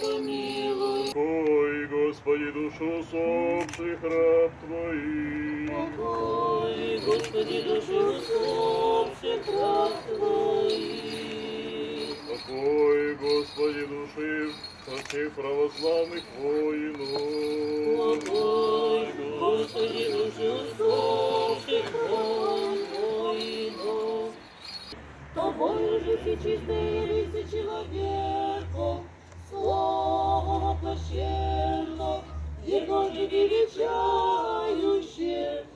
Помилуй. Ой, Господи, душу усопших раб Твоих. Ой, Господи, душу усопших раб Твоих. Покой, Господи, души всех православных воинов. Ой, Господи, душу усопших воинов. Чистые лица человеком, Слово величающее.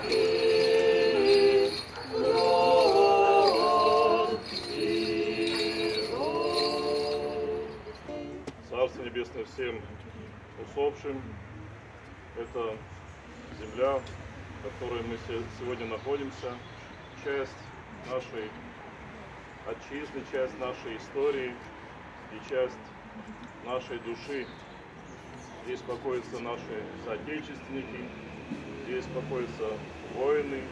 Святый род Ирод. Царство Небесное всем усопшим. Это земля, в которой мы се- сегодня находимся, часть нашей отчизны, часть нашей истории и часть нашей души. Здесь покоятся наши соотечественники, здесь покоятся воины,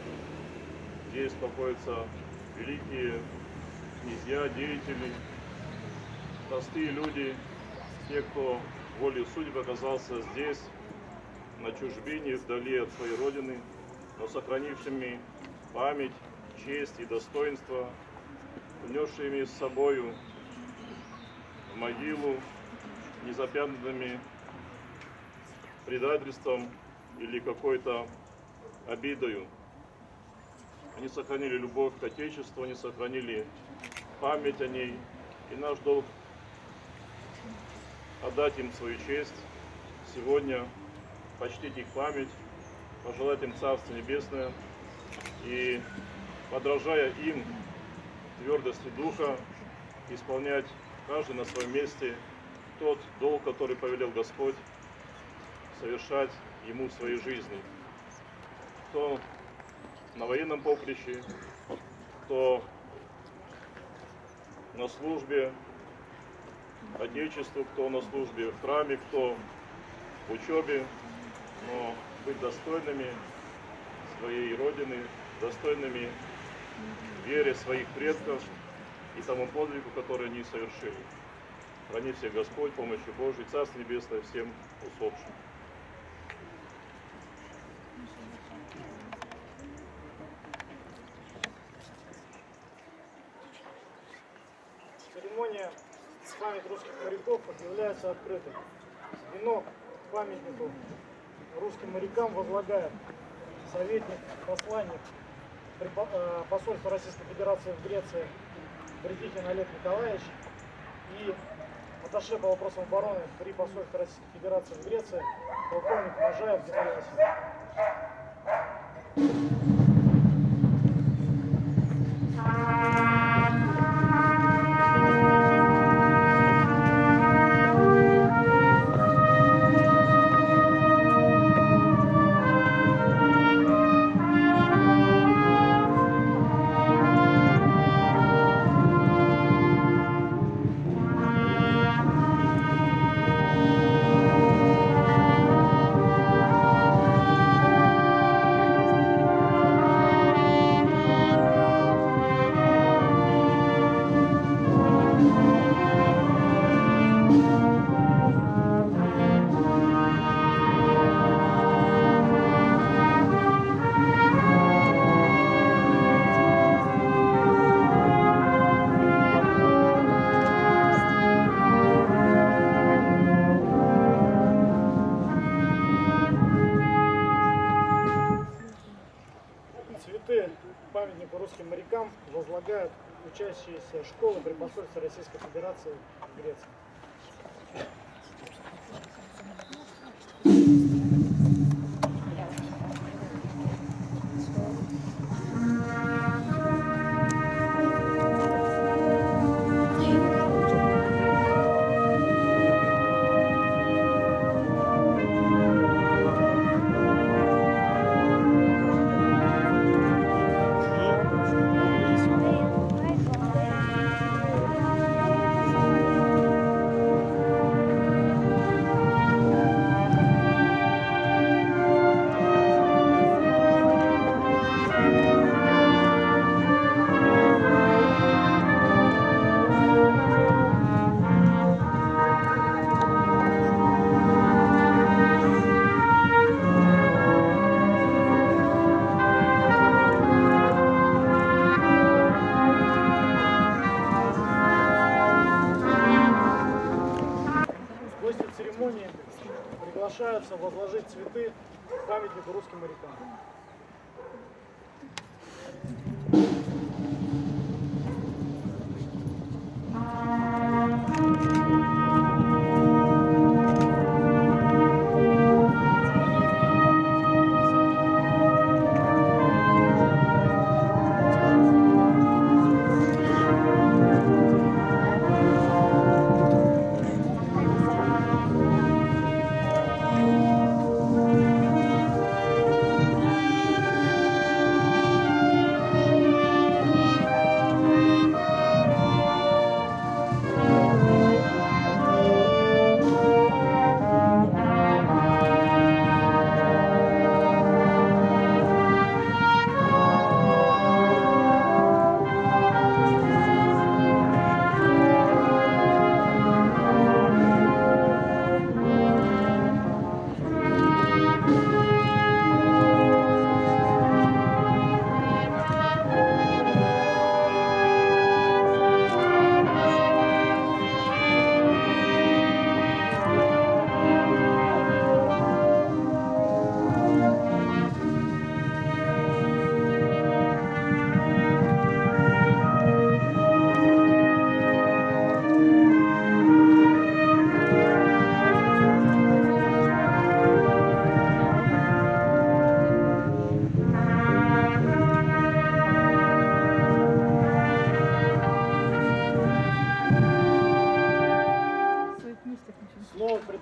здесь покоятся великие князья, деятели, простые люди, те, кто волей судеб оказался здесь, на чужбине, вдали от своей родины, но сохранившими память, честь и достоинство, внесшими с собою в могилу незапятнанными предательством или какой-то обидою. Они сохранили любовь к Отечеству, они сохранили память о ней. И наш долг отдать им свою честь сегодня, почтить их память, пожелать им Царство Небесное и, подражая им твердости Духа, исполнять каждый на своем месте тот долг, который повелел Господь, совершать Ему в своей жизни. Кто на военном поприще, кто на службе Отечеству, кто на службе в храме, кто в учебе, но быть достойными своей Родины, достойными вере своих предков и тому подвигу, который они совершили. Храни всех Господь, помощью Божией, Царство Небесное всем усопшим. Церемония память русских моряков объявляется открытой. Венок к памятнику русским морякам возлагает советник, посланник э, посольства Российской Федерации в Греции Бредихин Олег Николаевич и аташе по вопросам обороны при посольстве Российской Федерации в Греции полковник Можаев Геннадий Васильевич. Возлагают учащиеся школы при посольстве Российской Федерации в Греции. Гости церемонии приглашаются возложить цветы в памятнику русским морякам.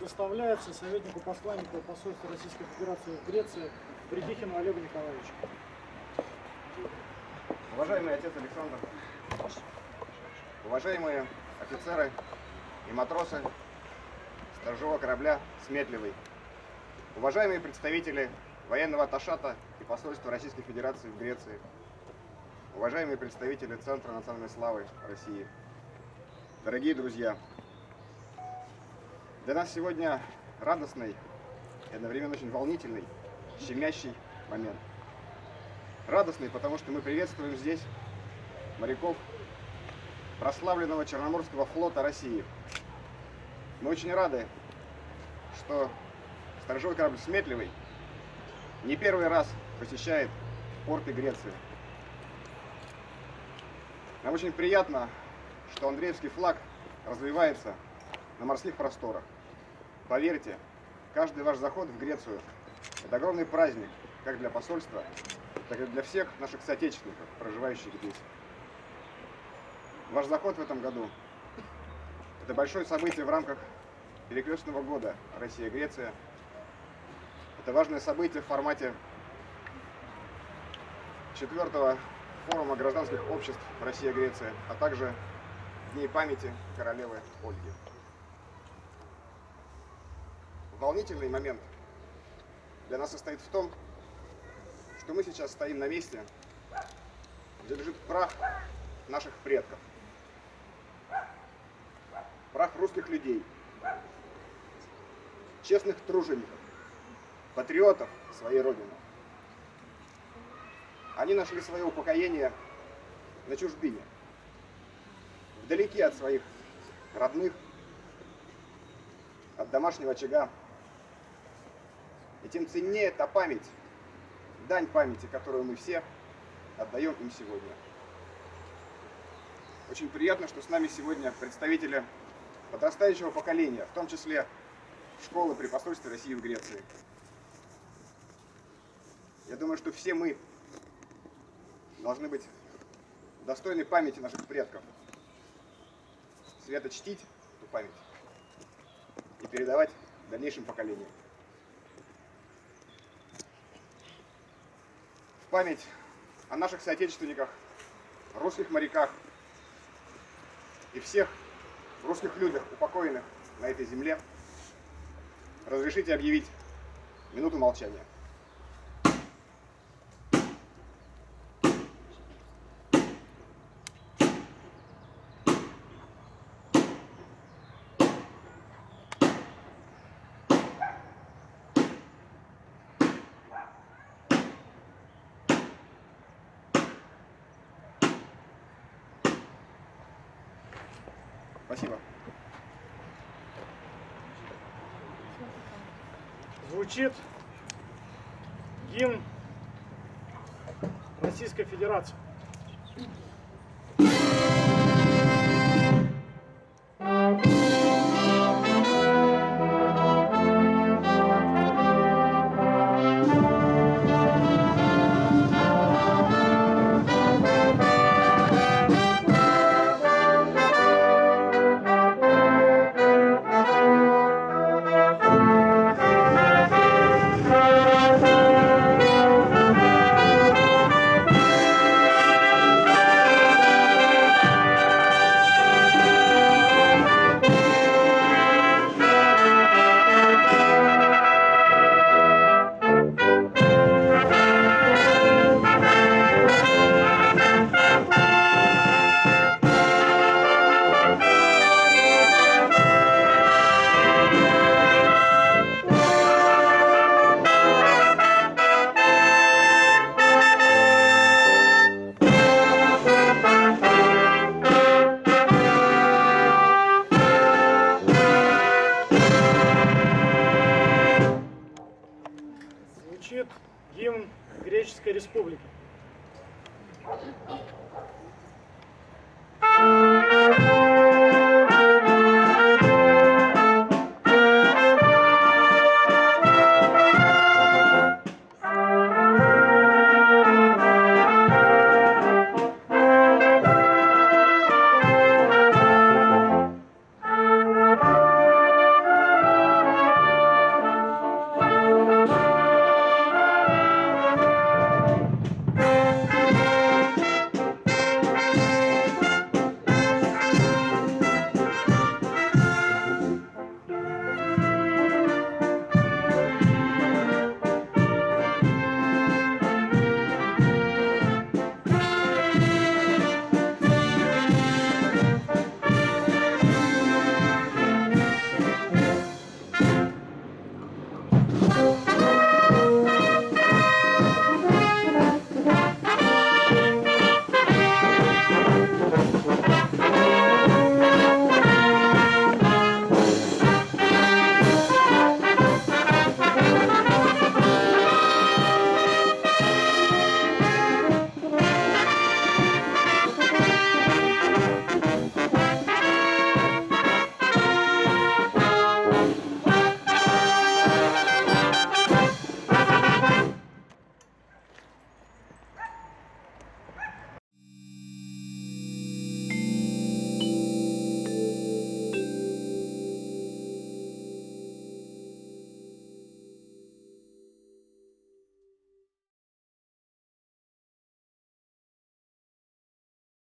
Предоставляется советнику посланника посольства Российской Федерации в Греции Бредихину Олегу Николаевичу. Уважаемый отец Александр, уважаемые офицеры и матросы сторожевого корабля «Сметливый», уважаемые представители военного Ташата и посольства Российской Федерации в Греции, уважаемые представители Центра национальной славы России, дорогие друзья, для нас сегодня радостный и одновременно очень волнительный, щемящий момент. Радостный, потому что мы приветствуем здесь моряков прославленного Черноморского флота России. Мы очень рады, что сторожевой корабль «Сметливый» не первый раз посещает порты Греции. Нам очень приятно, что Андреевский флаг развивается на морских просторах. Поверьте, каждый ваш заход в Грецию – это огромный праздник как для посольства, так и для всех наших соотечественников, проживающих здесь. Ваш заход в этом году – это большое событие в рамках перекрестного года Россия-Греция. Это важное событие в формате четвертого форума гражданских обществ Россия-Греция, а также Дней памяти королевы Ольги. Волнительный момент для нас состоит в том, что мы сейчас стоим на месте, где лежит прах наших предков. Прах русских людей, честных тружеников, патриотов своей Родины. Они нашли свое упокоение на чужбине, вдалеке от своих родных, от домашнего очага. И тем ценнее та память, дань памяти, которую мы все отдаем им сегодня. Очень приятно, что с нами сегодня представители подрастающего поколения, в том числе школы при посольстве России в Греции. Я думаю, что все мы должны быть достойны памяти наших предков, свято чтить эту память и передавать дальнейшим поколениям. Память о наших соотечественниках, русских моряках и всех русских людях, упокоенных на этой земле, разрешите объявить минуту молчания. Спасибо. звучит гимн Российской Федерации.